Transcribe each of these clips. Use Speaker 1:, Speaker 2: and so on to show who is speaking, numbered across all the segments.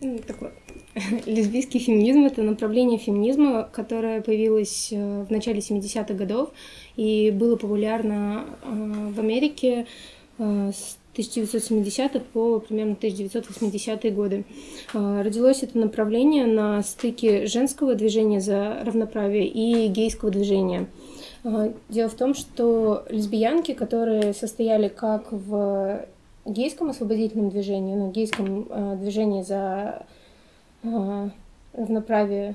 Speaker 1: ну, такой лесбийский феминизм — это направление феминизма, которое появилось э, в начале 70-х годов и было популярно э, в Америке э, с 1970-х по примерно 1980-е годы. Родилось это направление на стыке женского движения за равноправие и гейского движения. Дело в том, что лесбиянки, которые состояли как в гейском освободительном движении, ну, гейском э, движении за э, равноправие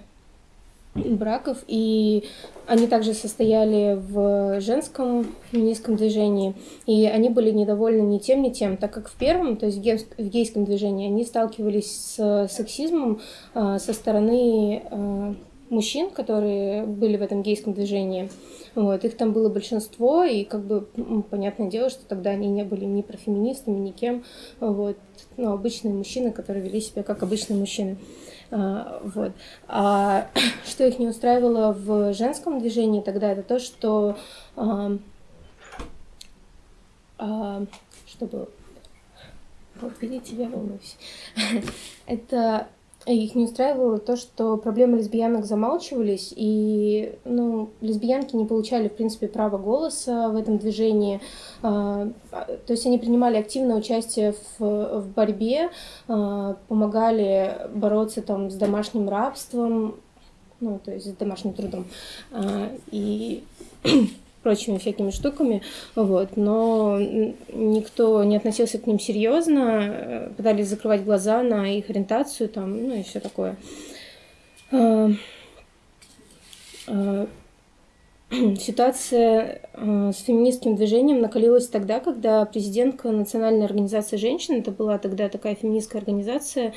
Speaker 1: браков, и они также состояли в женском феминистском движении, и они были недовольны ни тем, ни тем, так как в первом, то есть в гейском движении, они сталкивались с сексизмом э, со стороны э, мужчин, которые были в этом гейском движении. Вот, их там было большинство, и как бы понятное дело, что тогда они не были ни профеминистами, ни кем. Вот, ну, обычные мужчины, которые вели себя как обычные мужчины. А, вот. А что их не устраивало в женском движении тогда, это то, что а, а, что было? Впереди тебя волнуюсь. это их не устраивало то, что проблемы лесбиянок замалчивались, и ну, лесбиянки не получали, в принципе, права голоса в этом движении. А, то есть они принимали активное участие в, в борьбе, а, помогали бороться там, с домашним рабством, ну, то есть с домашним трудом. А, и прочими всякими штуками, вот, но никто не относился к ним серьезно, э, пытались закрывать глаза на их ориентацию, там, ну и все такое. А, а, ситуация с феминистским движением накалилась тогда, когда президентка Национальной организации женщин, это была тогда такая феминистская организация,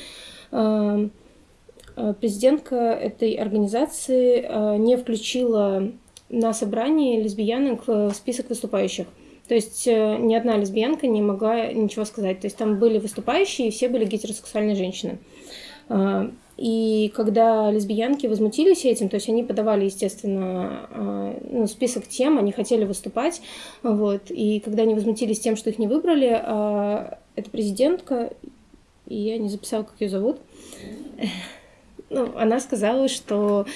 Speaker 1: президентка этой организации не включила на собрании лесбиянок в список выступающих. То есть э, ни одна лесбиянка не могла ничего сказать. То есть там были выступающие, и все были гетеросексуальные женщины. А, и когда лесбиянки возмутились этим, то есть они подавали, естественно, а, ну, список тем, они хотели выступать, вот, и когда они возмутились тем, что их не выбрали, а, эта президентка, и я не записала, как ее зовут, ну, она сказала, что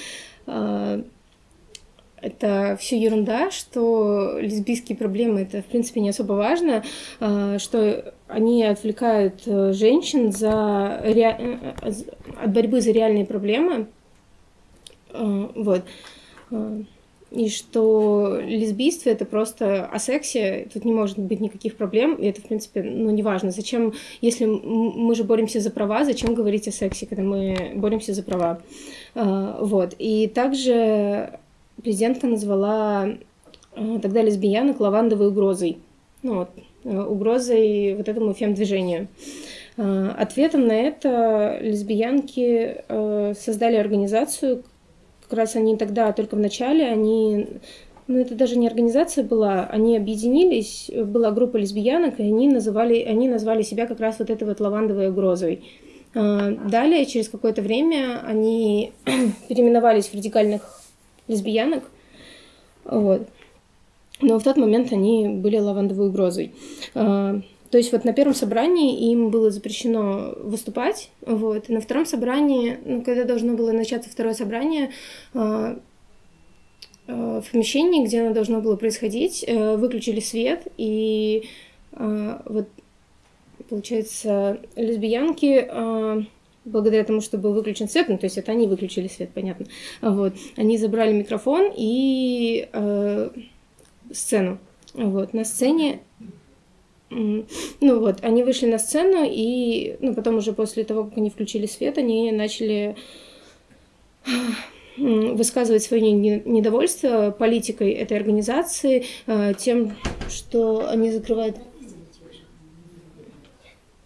Speaker 1: это все ерунда, что лесбийские проблемы это в принципе не особо важно, а, что они отвлекают э, женщин за ре... Э, от борьбы за реальные проблемы, а, вот. А, и что лесбийство это просто о сексе, тут не может быть никаких проблем, и это, в принципе, ну, неважно. Зачем, если мы же боремся за права, зачем говорить о сексе, когда мы боремся за права? Вот. И также президентка назвала э, тогда лесбиянок лавандовой угрозой. Ну, вот, э, угрозой вот этому фем-движению. Э, ответом на это лесбиянки создали организацию, как раз они тогда, только в начале, они ну, это даже не организация была, они объединились, была группа лесбиянок, и они, называли, они назвали себя как раз вот этой вот лавандовой угрозой. Далее, через какое-то время, они переименовались в радикальных лесбиянок. Вот. Но в тот момент они были лавандовой угрозой. А, то есть вот на первом собрании им было запрещено выступать, вот, и на втором собрании, ну, когда должно было начаться второе собрание, а, а, в помещении, где оно должно было происходить, э, выключили свет, и вот, получается, лесбиянки благодаря тому, что был выключен свет, ну, то есть это они выключили свет, понятно, вот, они забрали микрофон и э, сцену, вот, на сцене, ну вот, они вышли на сцену, и, ну, потом уже после того, как они включили свет, они начали высказывать свое недовольство политикой этой организации, э, тем, что они закрывают...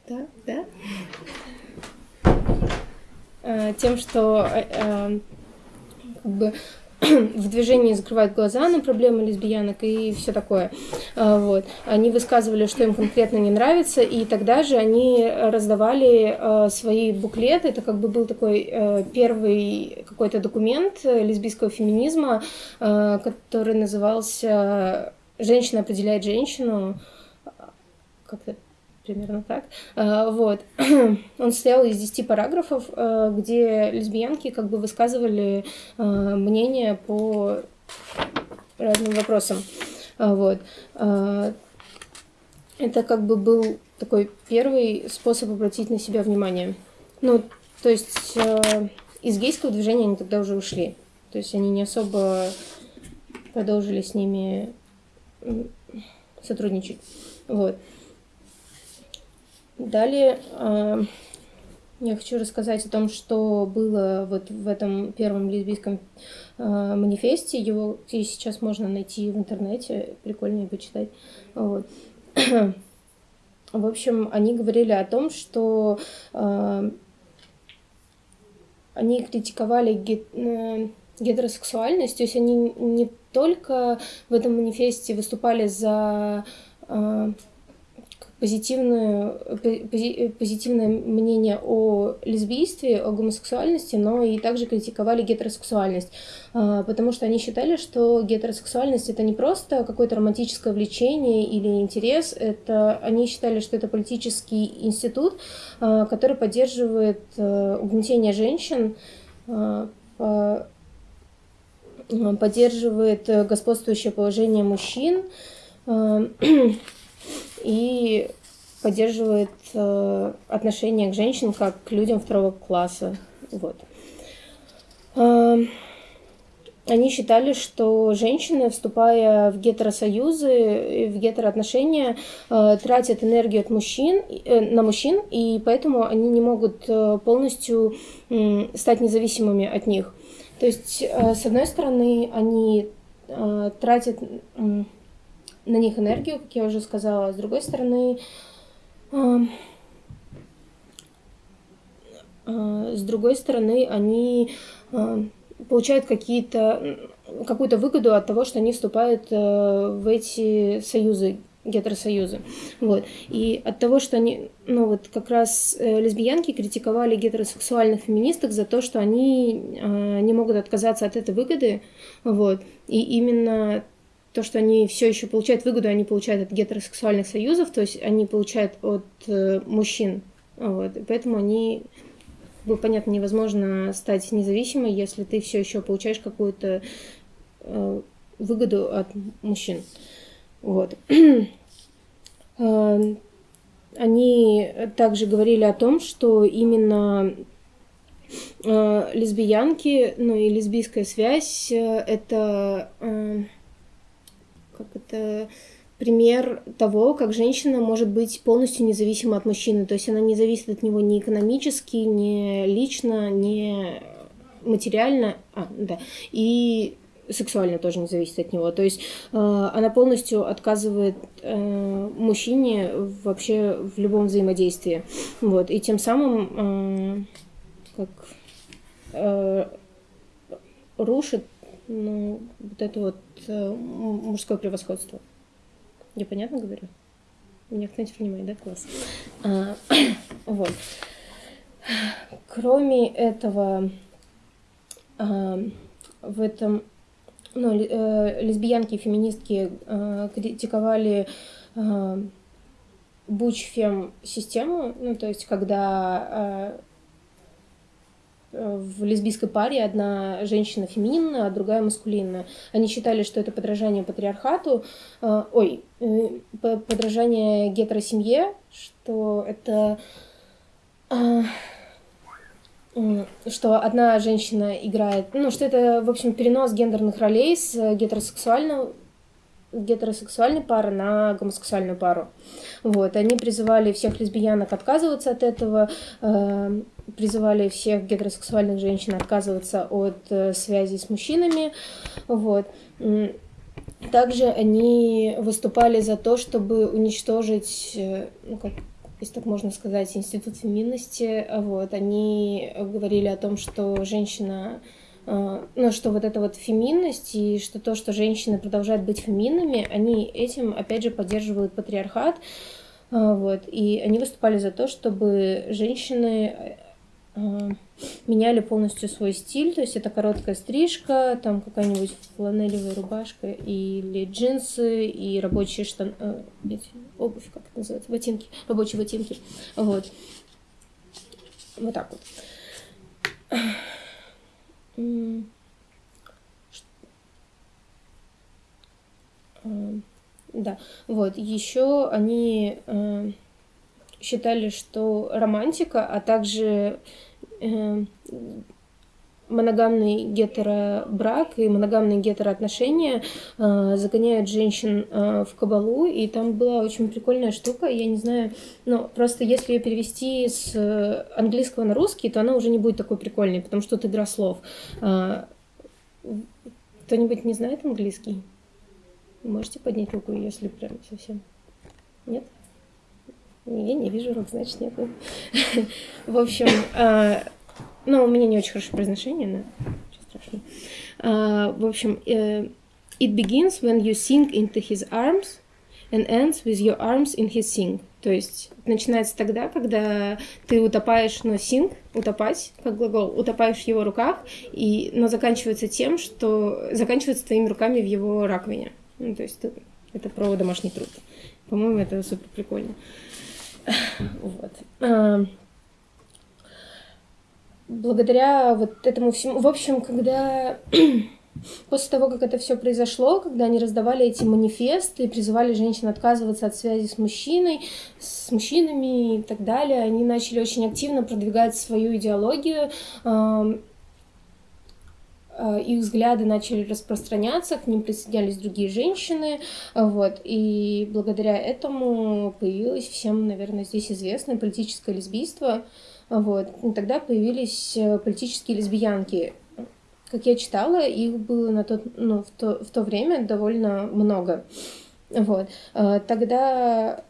Speaker 1: Да, да? Э, тем, что э, э, как бы в движении закрывают глаза на проблемы лесбиянок и все такое. Вот. Они высказывали, что им конкретно не нравится, и тогда же они раздавали свои буклеты. Это как бы был такой первый какой-то документ лесбийского феминизма, который назывался «Женщина определяет женщину». Как-то примерно так. Вот. Он состоял из 10 параграфов, где лесбиянки как бы высказывали мнение по разным вопросам. Вот. Это как бы был такой первый способ обратить на себя внимание. Ну, то есть э, из гейского движения они тогда уже ушли. То есть они не особо продолжили с ними сотрудничать. Вот. Далее э, я хочу рассказать о том, что было вот в этом первом лесбийском э, манифесте. Его сейчас можно найти в интернете, прикольно почитать. Вот. В общем, они говорили о том, что э, они критиковали э, гетеросексуальность, то есть они не только в этом манифесте выступали за э, позитивную, позитивное мнение о лесбийстве, о гомосексуальности, но и также критиковали гетеросексуальность, а, потому что они считали, что гетеросексуальность это не просто какое-то романтическое влечение или интерес, это они считали, что это политический институт, а, который поддерживает э, угнетение женщин, а, поддерживает господствующее положение мужчин, и поддерживает э, отношение к женщинам как к людям второго класса. Вот. Э, они считали, что женщины, вступая в гетеросоюзы, в гетероотношения, э, тратят энергию от мужчин, э, на мужчин, и поэтому они не могут э, полностью э, стать независимыми от них. То есть, э, с одной стороны, они э, тратят на них энергию, как я уже сказала. С другой стороны, э, э, с другой стороны, они э, получают какие-то какую-то выгоду от того, что они вступают в эти союзы, гетеросоюзы. Вот. И от того, что они, ну вот как раз лесбиянки критиковали гетеросексуальных феминисток за то, что они э, не могут отказаться от этой выгоды. Вот. И именно то, что они все еще получают выгоду, они получают от гетеросексуальных союзов, то есть они получают от э, мужчин. Вот. И поэтому они, было понятно, невозможно стать независимой, если ты все еще получаешь какую-то э, выгоду от мужчин. Вот. Э, они также говорили о том, что именно э, лесбиянки, ну и лесбийская связь э, это э, как это пример того, как женщина может быть полностью независима от мужчины. То есть она не зависит от него ни экономически, ни лично, ни материально, а, да, и сексуально тоже не зависит от него. То есть э, она полностью отказывает э, мужчине вообще в любом взаимодействии. Вот. И тем самым э, как э, рушит ну, вот это вот э, мужское превосходство. Я понятно говорю? Меня кто-нибудь понимает, да? Класс. А, вот. Кроме этого, а, в этом ну, э, лесбиянки и феминистки э, критиковали э, бучфем систему, ну, то есть когда э, в лесбийской паре одна женщина фемининная, а другая маскулинная. Они считали, что это подражание патриархату, э, ой, э, подражание гетеросемье, что это э, что одна женщина играет, ну, что это, в общем, перенос гендерных ролей с гетеросексуального гетеросексуальной пары на гомосексуальную пару. Вот. Они призывали всех лесбиянок отказываться от этого, э, призывали всех гетеросексуальных женщин отказываться от э, связи с мужчинами. Вот. Также они выступали за то, чтобы уничтожить, э, ну, как, если так можно сказать, институт феминности. Вот. Они говорили о том, что женщина а, ну, что вот эта вот феминность и что то, что женщины продолжают быть феминными, они этим, опять же, поддерживают патриархат, а, вот, и они выступали за то, чтобы женщины э, меняли полностью свой стиль, то есть это короткая стрижка, там какая-нибудь фланелевая рубашка или джинсы и рабочие штаны, э, обувь, как это называется, ботинки, рабочие ботинки, вот. Вот так вот. Да, вот. Еще они э, считали, что романтика, а также э, моногамный гетеробрак и моногамные гетероотношения э, загоняют женщин э, в кабалу, и там была очень прикольная штука, я не знаю, но просто если ее перевести с английского на русский, то она уже не будет такой прикольной, потому что тут игра слов. Э, кто-нибудь не знает английский? Можете поднять руку, если прям совсем. Нет? Я не вижу рук, значит, нет. В общем, э, ну, у меня не очень хорошее произношение, но ничего страшного. Uh, в общем, uh, it begins when you sink into his arms and ends with your arms in his sink. То есть начинается тогда, когда ты утопаешь, но sink, утопать, как глагол, утопаешь в его руках, и, но заканчивается тем, что заканчивается твоими руками в его раковине. Ну, то есть это про домашний труд. По-моему, это супер прикольно. Вот. Благодаря вот этому всему... В общем, когда... После того, как это все произошло, когда они раздавали эти манифесты и призывали женщин отказываться от связи с мужчиной, с мужчинами и так далее, они начали очень активно продвигать свою идеологию, их взгляды начали распространяться, к ним присоединялись другие женщины, вот, и благодаря этому появилось всем, наверное, здесь известное политическое лесбийство, вот. И тогда появились э, политические лесбиянки. Как я читала, их было на тот, ну, в, то, в то время довольно много. Вот. Э, тогда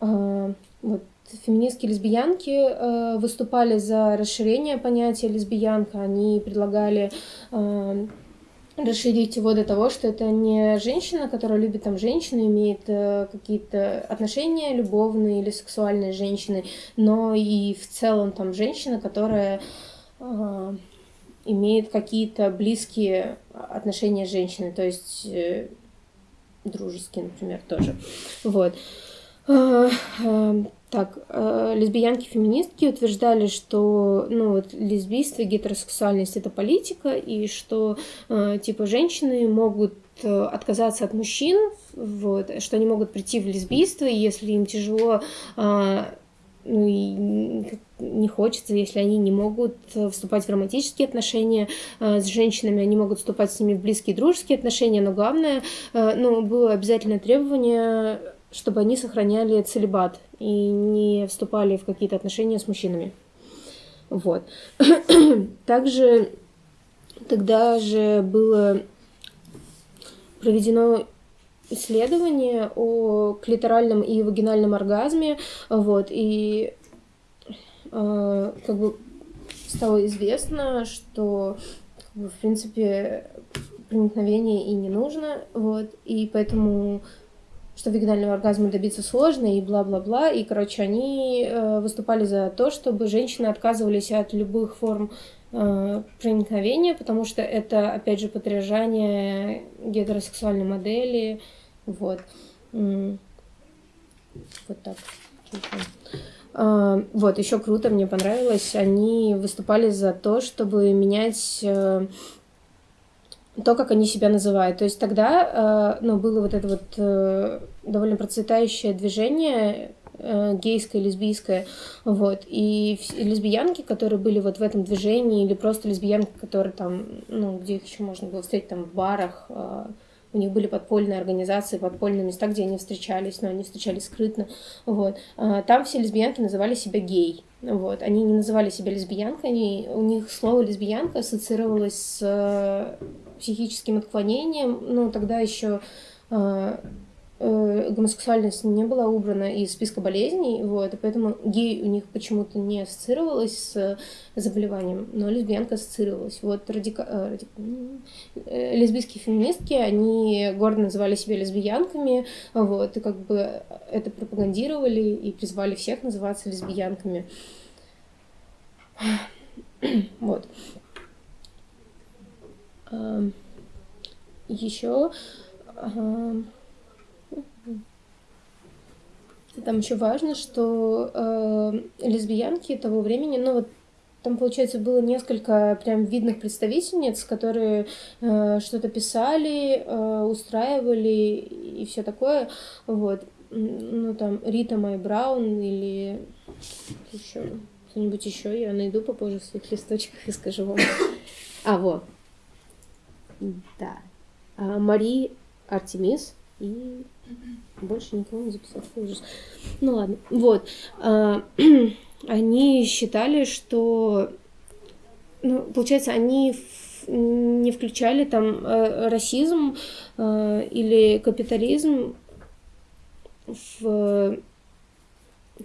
Speaker 1: э, вот, феминистские лесбиянки выступали за расширение понятия лесбиянка. Они предлагали расширить его до того, что это не женщина, которая любит там женщину, имеет э, какие-то отношения любовные или сексуальные с женщиной, но и в целом там женщина, которая э, имеет какие-то близкие отношения с женщиной, то есть э, дружеские, например, тоже. Вот. Э, э, так, э, лесбиянки-феминистки утверждали, что ну, вот, лесбийство гетеросексуальность это политика, и что э, типа женщины могут э, отказаться от мужчин, вот, что они могут прийти в лесбийство, и если им тяжело э, ну и не хочется, если они не могут вступать в романтические отношения э, с женщинами, они могут вступать с ними в близкие дружеские отношения, но главное, э, ну, было обязательное требование чтобы они сохраняли целебат и не вступали в какие-то отношения с мужчинами. Вот. Также тогда же было проведено исследование о клиторальном и вагинальном оргазме, вот, и э, как бы стало известно, что в принципе проникновение и не нужно, вот, и поэтому что вагинального оргазма добиться сложно и бла-бла-бла. И, короче, они э, выступали за то, чтобы женщины отказывались от любых форм э, проникновения, потому что это, опять же, подражание гетеросексуальной модели. Вот. Вот так. Uh, вот, еще круто, мне понравилось. Они выступали за то, чтобы менять то, как они себя называют. То есть тогда э, ну, было вот это вот э, довольно процветающее движение э, гейское, лесбийское, вот, и лесбиянки, которые были вот в этом движении, или просто лесбиянки, которые там, ну, где их еще можно было встретить, там, в барах, у них были подпольные организации, подпольные места, где они встречались, но они встречались скрытно, вот. Там все лесбиянки называли себя гей, вот. Они не называли себя лесбиянкой, они, у них слово лесбиянка ассоциировалось с психическим отклонением, ну, тогда еще э, э, гомосексуальность не была убрана из списка болезней, вот, и поэтому гей у них почему-то не ассоциировалась с заболеванием, но лесбиянка ассоциировалась. Вот радика... Э, радика... Э, лесбийские феминистки, они гордо называли себя лесбиянками, вот, и как бы это пропагандировали и призвали всех называться лесбиянками. Вот. Еще там еще важно, что э, лесбиянки того времени, ну вот там, получается, было несколько прям видных представительниц, которые э, что-то писали, э, устраивали и все такое. Вот. Ну, там, Рита Май Браун или еще кто-нибудь еще. Я найду попозже в своих листочках и скажу вам. А, вот. Да. А, Мари Артемис и больше никого не записал. Ужас. Ну ладно. Вот. А, они считали, что, ну, получается, они не включали там э, расизм э, или капитализм в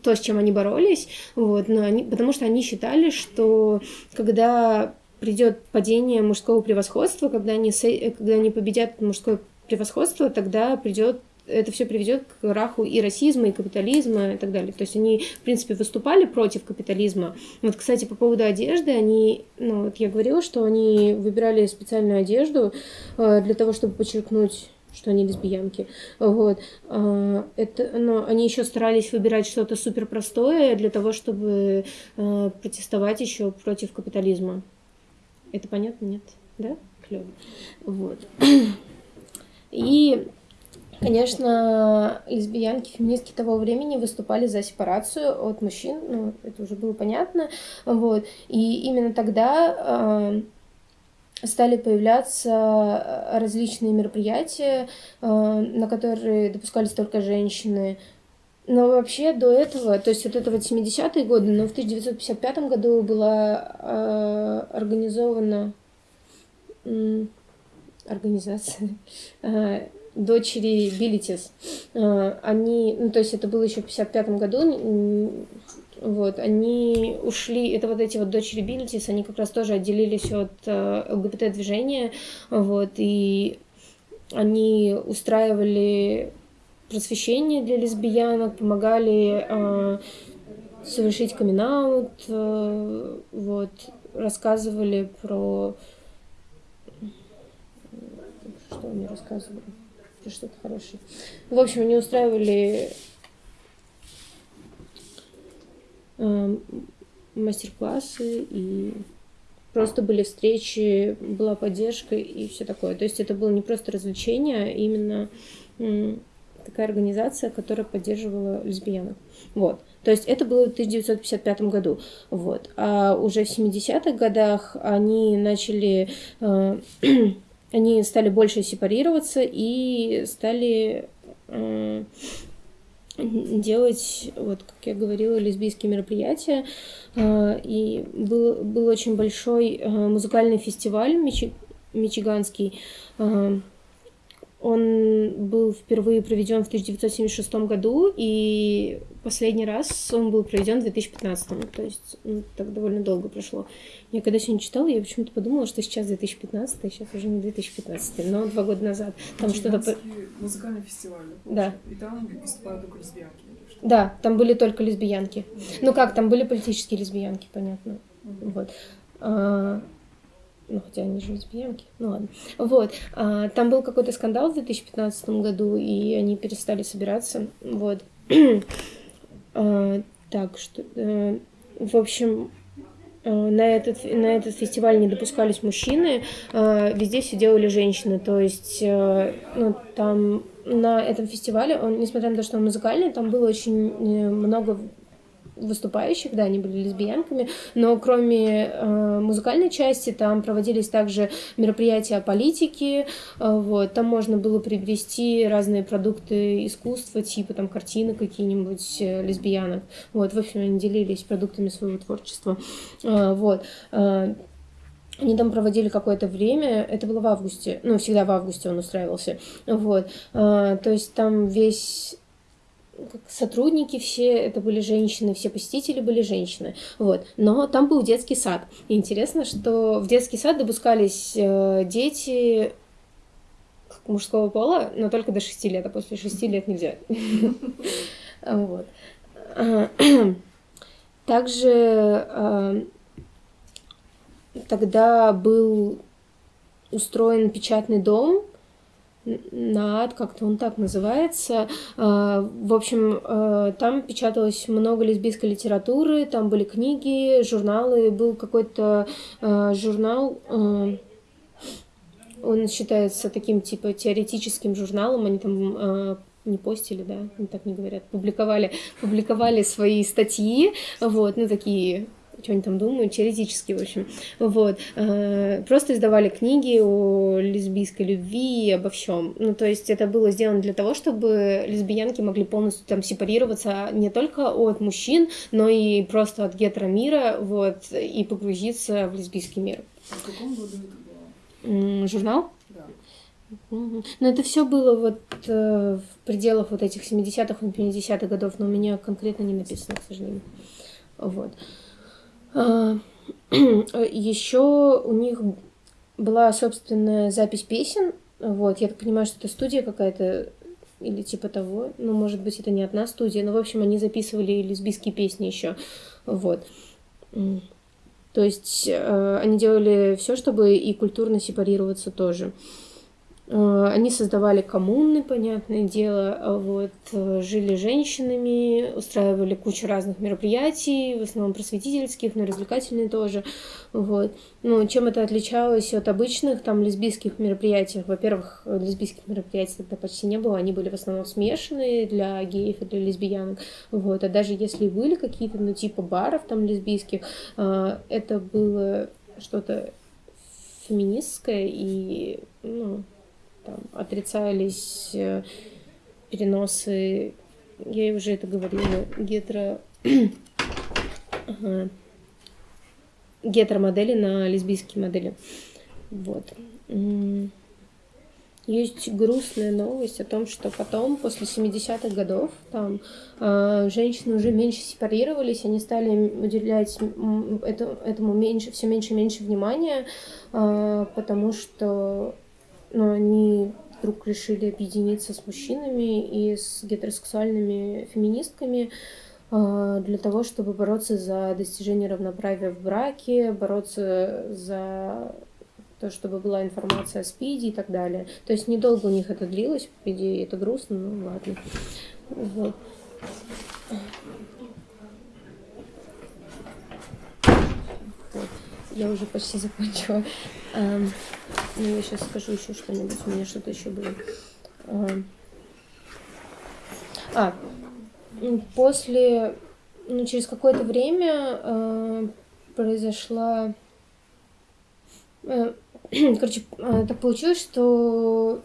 Speaker 1: то, с чем они боролись, вот, но они, потому что они считали, что когда придет падение мужского превосходства, когда они, когда они победят мужское превосходство, тогда придет это все приведет к краху и расизма, и капитализма, и так далее. То есть они, в принципе, выступали против капитализма. Вот, кстати, по поводу одежды, они, ну, вот я говорила, что они выбирали специальную одежду э, для того, чтобы подчеркнуть что они лесбиянки. Вот. Э, это, но они еще старались выбирать что-то супер простое для того, чтобы э, протестовать еще против капитализма. Это понятно, нет? Да? Клево. Вот. И Конечно, лесбиянки, феминистки того времени выступали за сепарацию от мужчин, ну, это уже было понятно, вот, и именно тогда э, стали появляться различные мероприятия, э, на которые допускались только женщины, но вообще до этого, то есть вот это вот 70-е годы, но в 1955 году была э, организована э, организация э, дочери Билитис. Э, они, ну, то есть это было еще в 55 году, вот, они ушли, это вот эти вот дочери Билитис, они как раз тоже отделились от э, ЛГБТ-движения, вот, и они устраивали просвещение для лесбиянок, помогали э, совершить камин э, вот, рассказывали про... Что они рассказывали? Что-то хорошее. В общем, они устраивали э, мастер-классы и просто были встречи, была поддержка и все такое. То есть это было не просто развлечение, а именно такая организация, которая поддерживала лесбиянок. Вот. То есть это было в 1955 году. Вот. А уже в 70-х годах они начали... Э, они стали больше сепарироваться и стали э, делать, вот как я говорила, лесбийские мероприятия. Э, и был, был очень большой э, музыкальный фестиваль мичи, мичиганский, э, он был впервые проведен в 1976 году, и последний раз он был проведен в 2015. То есть ну, так довольно долго прошло. Я когда сегодня читала, я почему-то подумала, что сейчас 2015, а сейчас уже не 2015, но два года назад.
Speaker 2: Там что-то... музыкальный фестиваль.
Speaker 1: Да.
Speaker 2: И там выступают только лесбиянки.
Speaker 1: Да, там были только лесбиянки. Ну как, там были политические лесбиянки, понятно. Mm-hmm. Вот. А, ну, хотя они же лесбиянки, ну ладно. Вот, а, там был какой-то скандал в 2015 году, и они перестали собираться, вот. а, так, что, э, в общем, э, на этот, на этот фестиваль не допускались мужчины, э, везде все делали женщины, то есть, э, ну, там на этом фестивале, он, несмотря на то, что он музыкальный, там было очень много выступающих, да, они были лесбиянками, но кроме э, музыкальной части там проводились также мероприятия о политике, э, вот, там можно было приобрести разные продукты искусства, типа там картины какие-нибудь э, лесбиянок, вот, в общем, они делились продуктами своего творчества, э, вот, э, они там проводили какое-то время, это было в августе, ну, всегда в августе он устраивался, вот, э, то есть там весь сотрудники все, это были женщины, все посетители были женщины, вот. Но там был детский сад. И интересно, что в детский сад допускались э, дети мужского пола, но только до 6 лет, а после 6 лет нельзя. Вот. Также тогда был устроен печатный дом, НААД, как-то он так называется. А, в общем, а, там печаталось много лесбийской литературы, там были книги, журналы, был какой-то а, журнал, он считается таким типа теоретическим журналом, они там не постили, да, так не говорят, публиковали, публиковали свои статьи, вот, ну, такие что они там думают, теоретически, в общем. Вот. Э, просто издавали книги о лесбийской любви и обо всем. Ну, то есть это было сделано для того, чтобы лесбиянки могли полностью там сепарироваться не только от мужчин, но и просто от гетеромира, вот, и погрузиться в лесбийский мир.
Speaker 2: А в каком году это было?
Speaker 1: Журнал?
Speaker 2: Да.
Speaker 1: Но это все было вот э, в пределах вот этих 70-х и 50-х годов, но у меня конкретно не написано, к сожалению. Вот. А, Еще у них была собственная запись песен. Вот, я так понимаю, что это студия какая-то или типа того. Ну, может быть, это не одна студия, но, в общем, они записывали лесбийские песни еще. Вот. То есть э, они делали все, чтобы и культурно сепарироваться тоже. Э, они создавали коммуны, понятное дело, а вот, э, жили женщинами, устраивали кучу разных мероприятий, в основном просветительских, но развлекательные тоже. Вот. Ну, чем это отличалось от обычных там лесбийских мероприятий? Во-первых, лесбийских мероприятий тогда почти не было, они были в основном смешанные для геев и для лесбиянок. Вот. А даже если были какие-то, ну, типа баров там лесбийских, э, это было что-то феминистское и, ну, там, отрицались э, переносы, я уже это говорила, гетеро... ага. гетеромодели на лесбийские модели. Вот. Есть грустная новость о том, что потом, после 70-х годов, там э, женщины уже меньше сепарировались, они стали уделять это, этому меньше, все меньше и меньше внимания, э, потому что но они вдруг решили объединиться с мужчинами и с гетеросексуальными феминистками а, для того, чтобы бороться за достижение равноправия в браке, бороться за то, чтобы была информация о СПИДе и так далее. То есть недолго у них это длилось, по идее, это грустно, ну ладно. Вот. вот. Я уже почти закончила. Эм, ну, я сейчас скажу еще что-нибудь. У меня что-то еще было. Эм, а, после, ну, через какое-то время э, произошла... Э, короче, э, так получилось, что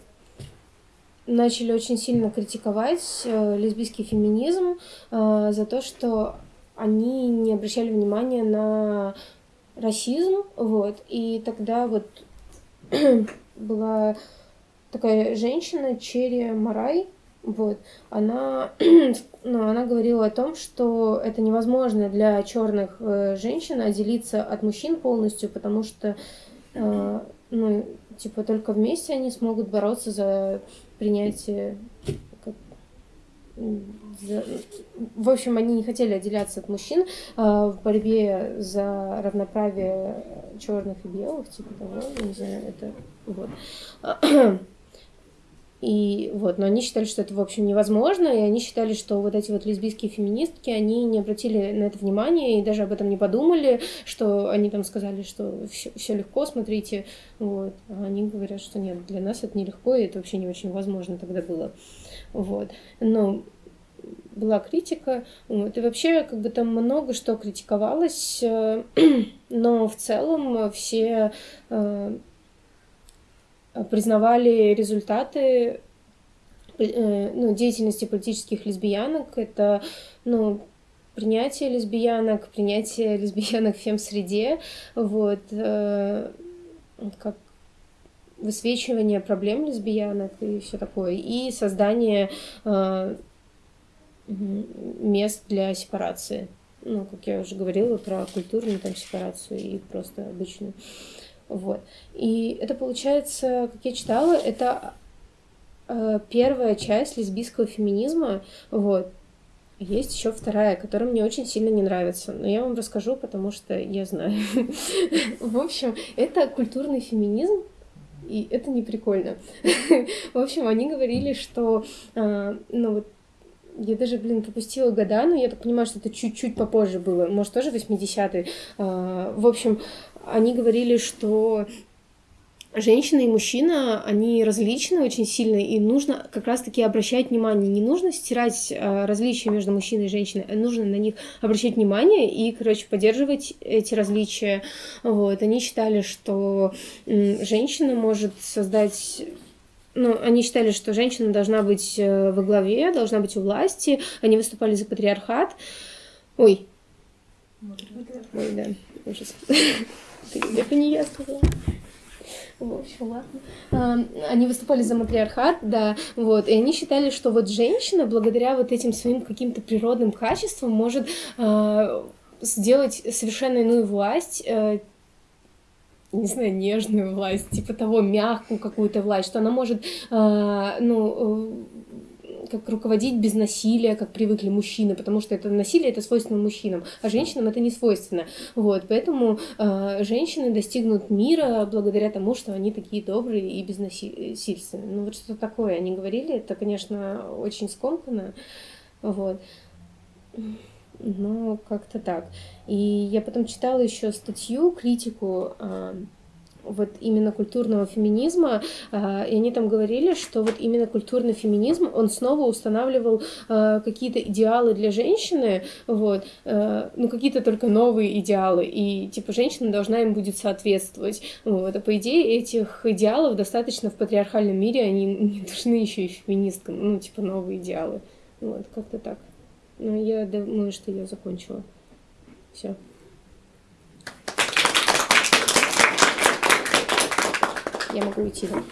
Speaker 1: начали очень сильно критиковать э, лесбийский феминизм э, за то, что они не обращали внимания на расизм, вот, и тогда вот была такая женщина, Черри Марай, вот, она, ну, она говорила о том, что это невозможно для черных э, женщин отделиться от мужчин полностью, потому что, э, ну, типа, только вместе они смогут бороться за принятие в общем, они не хотели отделяться от мужчин э, в борьбе за равноправие черных и белых, типа того, не знаю, это вот. И вот, но они считали, что это, в общем, невозможно, и они считали, что вот эти вот лесбийские феминистки, они не обратили на это внимания и даже об этом не подумали, что они там сказали, что все, легко, смотрите, вот. А они говорят, что нет, для нас это нелегко, и это вообще не очень возможно тогда было. Вот. Но была критика, вот, и вообще как бы там много что критиковалось, э, но в целом все э, признавали результаты э, ну, деятельности политических лесбиянок. Это ну, принятие лесбиянок, принятие лесбиянок в фем-среде, вот, как высвечивание проблем лесбиянок и все такое, и создание э, мест для сепарации. Ну, как я уже говорила про культурную там сепарацию и просто обычную. Вот. И это получается, как я читала, это э, первая часть лесбийского феминизма, вот. Есть еще вторая, которая мне очень сильно не нравится, но я вам расскажу, потому что я знаю. В общем, это культурный феминизм, и это не прикольно. В общем, они говорили, что, а, ну вот, я даже, блин, пропустила года, но я так понимаю, что это чуть-чуть попозже было, может, тоже 80-е. А, в общем, они говорили, что женщина и мужчина, они различны очень сильно, и нужно как раз-таки обращать внимание. Не нужно стирать э, различия между мужчиной и женщиной, а нужно на них обращать внимание и, короче, поддерживать эти различия. Вот. Они считали, что женщина может создать ну, они считали, что женщина должна быть э, во главе, должна быть у власти. Они выступали за патриархат. Ой. Ой, да, ужас. Это не я сказала. В общем, ладно. Они выступали за матриархат, да, вот, и они считали, что вот женщина, благодаря вот этим своим каким-то природным качествам, может а, сделать совершенно иную власть, э, не знаю, нежную власть, типа того, мягкую какую-то власть, что она может, а, ну, как руководить без насилия, как привыкли мужчины, потому что это насилие это свойственно мужчинам, а женщинам это не свойственно. Вот, поэтому э, женщины достигнут мира благодаря тому, что они такие добрые и безнасильственные. Ну вот что такое они говорили, это, конечно, очень скомканно. Вот. Но как-то так. И я потом читала еще статью, критику э, вот именно культурного феминизма, а, и они там говорили, что вот именно культурный феминизм, он снова устанавливал а, какие-то идеалы для женщины, вот, а, ну какие-то только новые идеалы, и типа женщина должна им будет соответствовать, вот, а по идее этих идеалов достаточно в патриархальном мире, они не нужны еще и феминисткам, ну типа новые идеалы, вот, как-то так. Ну, я думаю, что я закончила. Все. Я могу уйти, да?